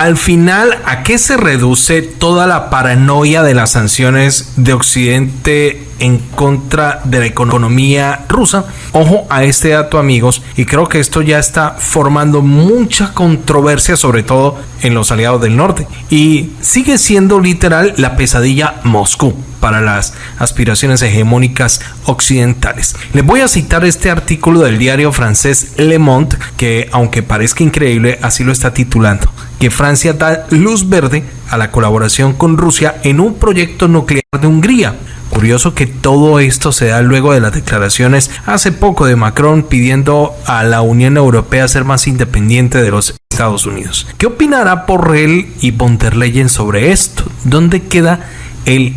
al final, ¿a qué se reduce toda la paranoia de las sanciones de Occidente en contra de la economía rusa? Ojo a este dato amigos y creo que esto ya está formando mucha controversia sobre todo en los aliados del norte y sigue siendo literal la pesadilla Moscú para las aspiraciones hegemónicas occidentales. Les voy a citar este artículo del diario francés Le Monde que aunque parezca increíble así lo está titulando que Francia da luz verde a la colaboración con Rusia en un proyecto nuclear de Hungría. Curioso que todo esto se da luego de las declaraciones hace poco de Macron pidiendo a la Unión Europea ser más independiente de los Estados Unidos. ¿Qué opinará Borrell y von der Leyen sobre esto? ¿Dónde queda el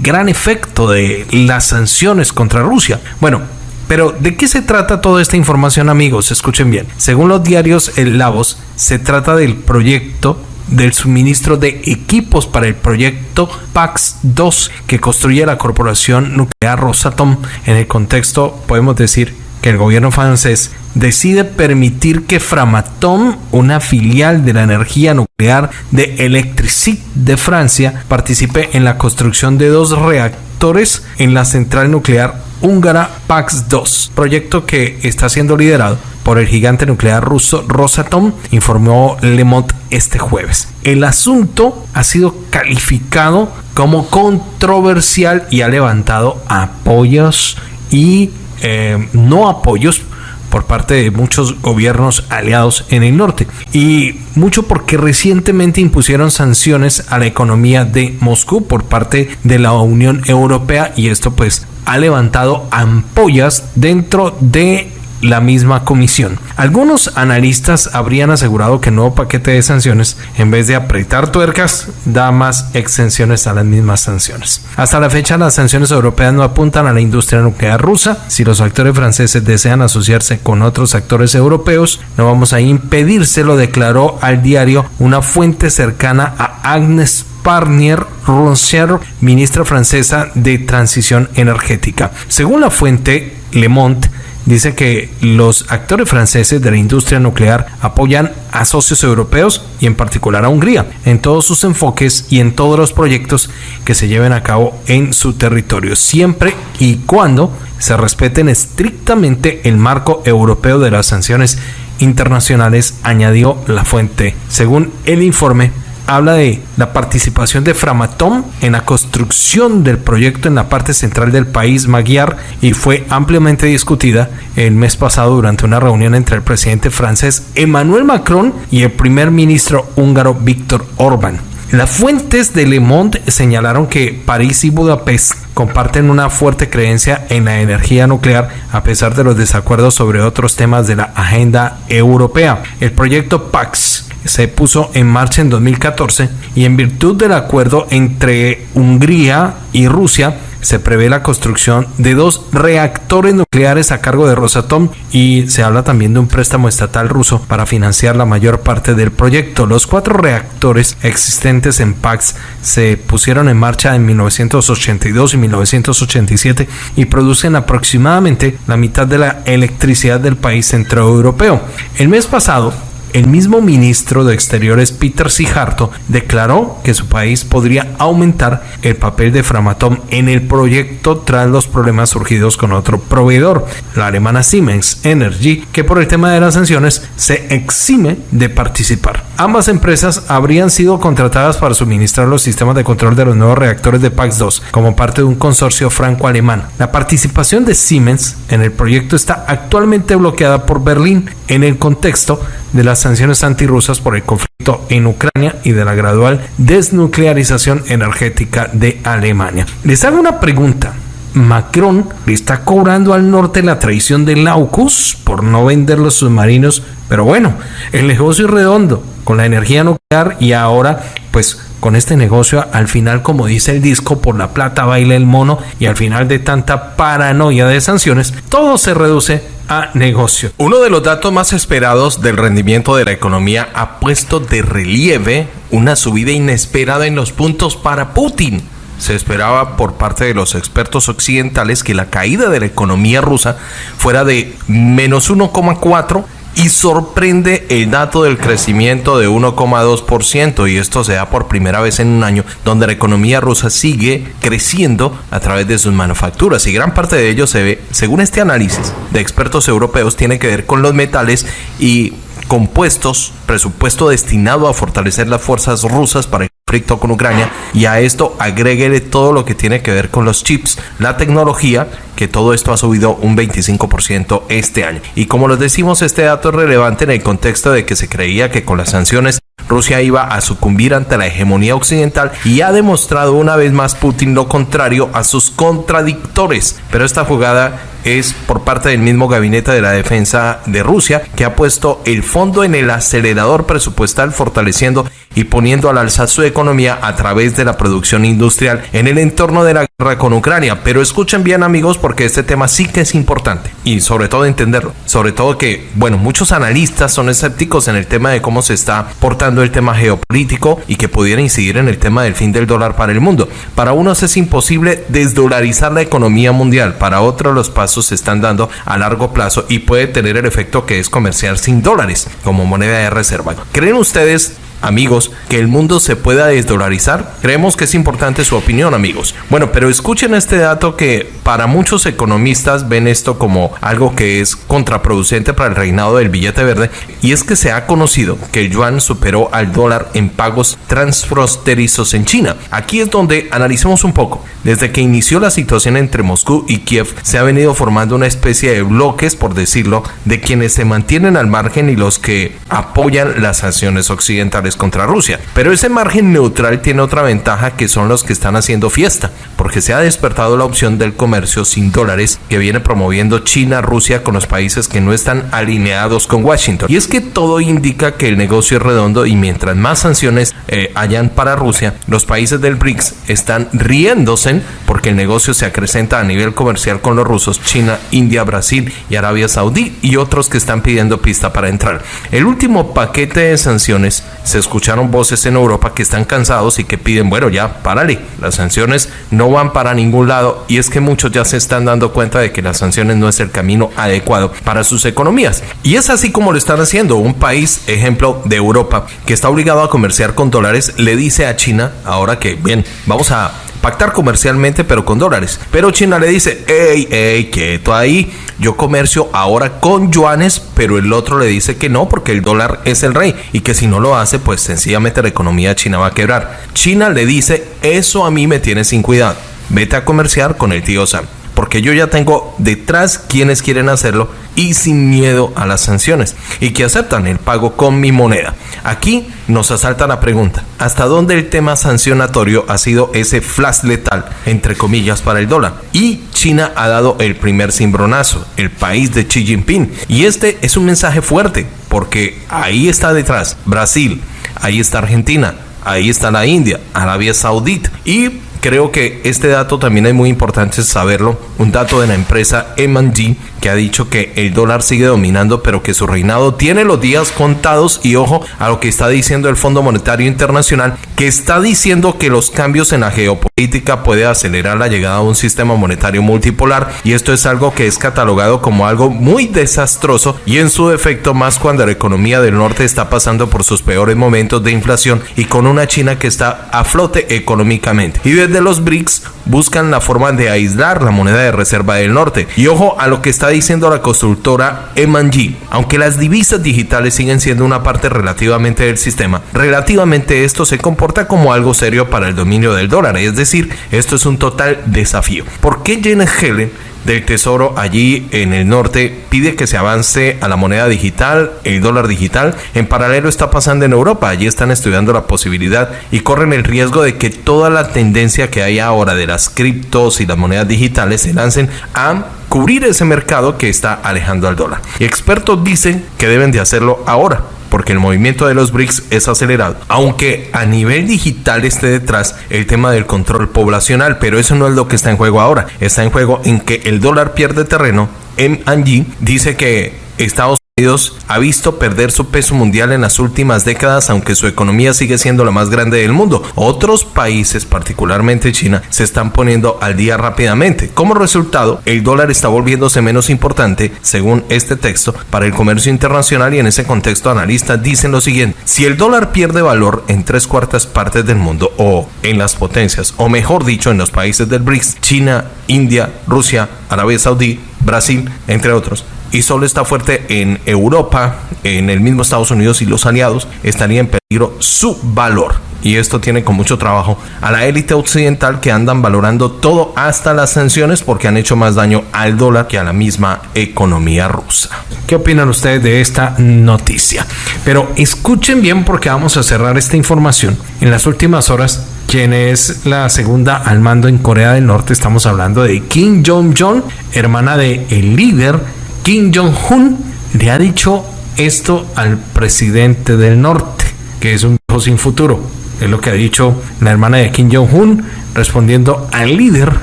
gran efecto de las sanciones contra Rusia? Bueno, pero ¿de qué se trata toda esta información amigos? Escuchen bien. Según los diarios El Lavos, se trata del proyecto del suministro de equipos para el proyecto PAX-2 que construye la corporación nuclear Rosatom. En el contexto podemos decir que el gobierno francés decide permitir que Framatome, una filial de la energía nuclear de Electricité de Francia, participe en la construcción de dos reactores en la central nuclear húngara PAX-2, proyecto que está siendo liderado por el gigante nuclear ruso Rosatom, informó Le Monde este jueves. El asunto ha sido calificado como controversial y ha levantado apoyos y eh, no apoyos por parte de muchos gobiernos aliados en el norte. Y mucho porque recientemente impusieron sanciones a la economía de Moscú por parte de la Unión Europea y esto pues ha levantado ampollas dentro de la misma comisión. Algunos analistas habrían asegurado que el nuevo paquete de sanciones, en vez de apretar tuercas, da más exenciones a las mismas sanciones. Hasta la fecha, las sanciones europeas no apuntan a la industria nuclear rusa. Si los actores franceses desean asociarse con otros actores europeos, no vamos a impedírselo, declaró al diario una fuente cercana a Agnes Parnier Roncière, ministra francesa de Transición Energética. Según la fuente Le Monde, dice que los actores franceses de la industria nuclear apoyan a socios europeos y en particular a Hungría en todos sus enfoques y en todos los proyectos que se lleven a cabo en su territorio, siempre y cuando se respeten estrictamente el marco europeo de las sanciones internacionales, añadió la fuente. Según el informe, habla de la participación de Framatome en la construcción del proyecto en la parte central del país Magyar y fue ampliamente discutida el mes pasado durante una reunión entre el presidente francés Emmanuel Macron y el primer ministro húngaro Víctor Orbán. Las fuentes de Le Monde señalaron que París y Budapest comparten una fuerte creencia en la energía nuclear a pesar de los desacuerdos sobre otros temas de la agenda europea. El proyecto PAX se puso en marcha en 2014 y en virtud del acuerdo entre Hungría y Rusia se prevé la construcción de dos reactores nucleares a cargo de Rosatom y se habla también de un préstamo estatal ruso para financiar la mayor parte del proyecto. Los cuatro reactores existentes en PAX se pusieron en marcha en 1982 y 1987 y producen aproximadamente la mitad de la electricidad del país centroeuropeo. El mes pasado, el mismo ministro de Exteriores Peter Sijarto declaró que su país podría aumentar el papel de Framatome en el proyecto tras los problemas surgidos con otro proveedor, la alemana Siemens Energy, que por el tema de las sanciones se exime de participar. Ambas empresas habrían sido contratadas para suministrar los sistemas de control de los nuevos reactores de PAX-2 como parte de un consorcio franco-alemán. La participación de Siemens en el proyecto está actualmente bloqueada por Berlín en el contexto de las sanciones antirrusas por el conflicto en Ucrania y de la gradual desnuclearización energética de Alemania. Les hago una pregunta. Macron le está cobrando al norte la traición de Laucus por no vender los submarinos, pero bueno, el negocio es redondo con la energía nuclear y ahora pues con este negocio al final como dice el disco por la plata baila el mono y al final de tanta paranoia de sanciones todo se reduce a negocio. Uno de los datos más esperados del rendimiento de la economía ha puesto de relieve una subida inesperada en los puntos para Putin. Se esperaba por parte de los expertos occidentales que la caída de la economía rusa fuera de menos 1,4 y sorprende el dato del crecimiento de 1,2% y esto se da por primera vez en un año donde la economía rusa sigue creciendo a través de sus manufacturas y gran parte de ello se ve, según este análisis de expertos europeos, tiene que ver con los metales y compuestos, presupuesto destinado a fortalecer las fuerzas rusas para con Ucrania y a esto agréguele todo lo que tiene que ver con los chips, la tecnología, que todo esto ha subido un 25% este año. Y como les decimos, este dato es relevante en el contexto de que se creía que con las sanciones Rusia iba a sucumbir ante la hegemonía occidental y ha demostrado una vez más Putin lo contrario a sus contradictores. Pero esta jugada es por parte del mismo gabinete de la defensa de Rusia que ha puesto el fondo en el acelerador presupuestal fortaleciendo y poniendo al alza su economía a través de la producción industrial en el entorno de la guerra con Ucrania. Pero escuchen bien amigos porque este tema sí que es importante y sobre todo entenderlo. Sobre todo que, bueno, muchos analistas son escépticos en el tema de cómo se está portando el tema geopolítico y que pudiera incidir en el tema del fin del dólar para el mundo. Para unos es imposible desdolarizar la economía mundial, para otros los pasos se están dando a largo plazo y puede tener el efecto que es comerciar sin dólares como moneda de reserva. ¿Creen ustedes amigos, que el mundo se pueda desdolarizar? Creemos que es importante su opinión, amigos. Bueno, pero escuchen este dato que para muchos economistas ven esto como algo que es contraproducente para el reinado del billete verde, y es que se ha conocido que el yuan superó al dólar en pagos transfronterizos en China. Aquí es donde analicemos un poco. Desde que inició la situación entre Moscú y Kiev, se ha venido formando una especie de bloques, por decirlo, de quienes se mantienen al margen y los que apoyan las sanciones occidentales contra Rusia. Pero ese margen neutral tiene otra ventaja que son los que están haciendo fiesta, porque se ha despertado la opción del comercio sin dólares que viene promoviendo China, Rusia con los países que no están alineados con Washington. Y es que todo indica que el negocio es redondo y mientras más sanciones eh, hayan para Rusia, los países del BRICS están riéndose porque el negocio se acrecenta a nivel comercial con los rusos, China, India, Brasil y Arabia Saudí y otros que están pidiendo pista para entrar. El último paquete de sanciones se escucharon voces en Europa que están cansados y que piden, bueno, ya, párale, las sanciones no van para ningún lado y es que muchos ya se están dando cuenta de que las sanciones no es el camino adecuado para sus economías. Y es así como lo están haciendo. Un país, ejemplo de Europa, que está obligado a comerciar con dólares, le dice a China, ahora que, bien, vamos a pactar comercialmente pero con dólares. Pero China le dice, hey, hey, quieto ahí, yo comercio ahora con yuanes, pero el otro le dice que no porque el dólar es el rey y que si no lo hace, pues sencillamente la economía china va a quebrar. China le dice, eso a mí me tiene sin cuidado, vete a comerciar con el tío Sam porque yo ya tengo detrás quienes quieren hacerlo y sin miedo a las sanciones y que aceptan el pago con mi moneda. Aquí nos asalta la pregunta, ¿hasta dónde el tema sancionatorio ha sido ese flash letal, entre comillas, para el dólar? Y China ha dado el primer cimbronazo, el país de Xi Jinping. Y este es un mensaje fuerte, porque ahí está detrás Brasil, ahí está Argentina, ahí está la India, Arabia Saudita y creo que este dato también es muy importante saberlo. Un dato de la empresa M&G que ha dicho que el dólar sigue dominando, pero que su reinado tiene los días contados. Y ojo a lo que está diciendo el Fondo Monetario Internacional, que está diciendo que los cambios en la geopolítica puede acelerar la llegada a un sistema monetario multipolar. Y esto es algo que es catalogado como algo muy desastroso y en su efecto más cuando la economía del norte está pasando por sus peores momentos de inflación y con una China que está a flote económicamente. Y desde los BRICS buscan la forma de aislar la moneda de reserva del norte. Y ojo a lo que está diciendo la constructora M&G. Aunque las divisas digitales siguen siendo una parte relativamente del sistema, relativamente esto se comporta como algo serio para el dominio del dólar. Es decir, esto es un total desafío. ¿Por qué Janet Helen del Tesoro allí en el norte pide que se avance a la moneda digital, el dólar digital. En paralelo está pasando en Europa, allí están estudiando la posibilidad y corren el riesgo de que toda la tendencia que hay ahora de las criptos y las monedas digitales se lancen a cubrir ese mercado que está alejando al dólar. Expertos dicen que deben de hacerlo ahora porque el movimiento de los BRICS es acelerado, aunque a nivel digital esté detrás el tema del control poblacional, pero eso no es lo que está en juego ahora, está en juego en que el dólar pierde terreno. M&G dice que Estados Unidos ha visto perder su peso mundial en las últimas décadas, aunque su economía sigue siendo la más grande del mundo. Otros países, particularmente China, se están poniendo al día rápidamente. Como resultado, el dólar está volviéndose menos importante, según este texto, para el comercio internacional y en ese contexto analistas dicen lo siguiente. Si el dólar pierde valor en tres cuartas partes del mundo o en las potencias, o mejor dicho, en los países del BRICS, China, India, Rusia, Arabia Saudí, Brasil, entre otros, y solo está fuerte en Europa, en el mismo Estados Unidos y los aliados, estaría en peligro su valor. Y esto tiene con mucho trabajo a la élite occidental que andan valorando todo hasta las sanciones porque han hecho más daño al dólar que a la misma economía rusa. ¿Qué opinan ustedes de esta noticia? Pero escuchen bien porque vamos a cerrar esta información. En las últimas horas quien es la segunda al mando en Corea del Norte. Estamos hablando de Kim Jong-un, hermana de el líder Kim Jong-un le ha dicho esto al presidente del norte, que es un hijo sin futuro. Es lo que ha dicho la hermana de Kim Jong-un respondiendo al líder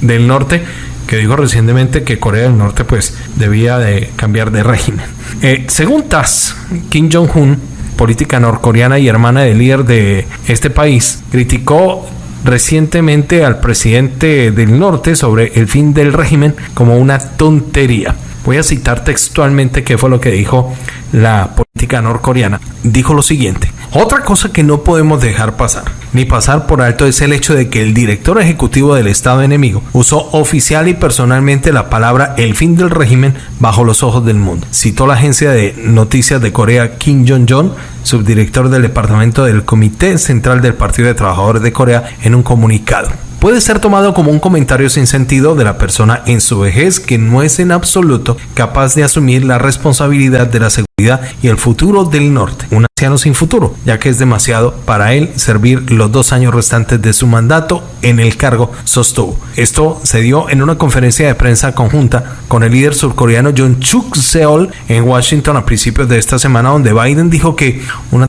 del norte que dijo recientemente que Corea del Norte pues debía de cambiar de régimen. Eh, según TASS, Kim Jong-un, política norcoreana y hermana del líder de este país, criticó recientemente al presidente del norte sobre el fin del régimen como una tontería. Voy a citar textualmente qué fue lo que dijo la política norcoreana. Dijo lo siguiente. Otra cosa que no podemos dejar pasar, ni pasar por alto, es el hecho de que el director ejecutivo del Estado enemigo usó oficial y personalmente la palabra el fin del régimen bajo los ojos del mundo. Citó la agencia de noticias de Corea Kim Jong-un, subdirector del departamento del Comité Central del Partido de Trabajadores de Corea, en un comunicado puede ser tomado como un comentario sin sentido de la persona en su vejez que no es en absoluto capaz de asumir la responsabilidad de la seguridad y el futuro del norte. Un anciano sin futuro, ya que es demasiado para él servir los dos años restantes de su mandato en el cargo, sostuvo. Esto se dio en una conferencia de prensa conjunta con el líder surcoreano John Chuk Seol en Washington a principios de esta semana, donde Biden dijo que una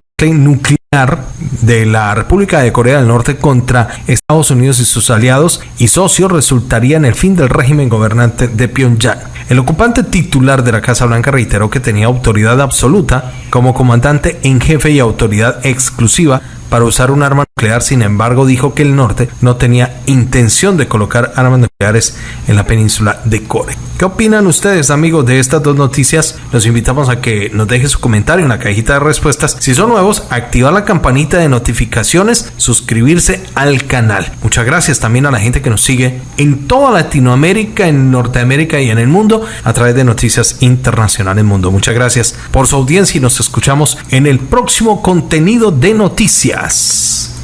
de la República de Corea del Norte contra Estados Unidos y sus aliados y socios resultaría en el fin del régimen gobernante de Pyongyang. El ocupante titular de la Casa Blanca reiteró que tenía autoridad absoluta como comandante en jefe y autoridad exclusiva para usar un arma nuclear, sin embargo dijo que el norte no tenía intención de colocar armas nucleares en la península de Corea. ¿Qué opinan ustedes amigos de estas dos noticias? Los invitamos a que nos dejen su comentario en la cajita de respuestas. Si son nuevos, activar la campanita de notificaciones, suscribirse al canal. Muchas gracias también a la gente que nos sigue en toda Latinoamérica, en Norteamérica y en el mundo a través de Noticias Internacionales Mundo. Muchas gracias por su audiencia y nos escuchamos en el próximo contenido de noticias. Yes.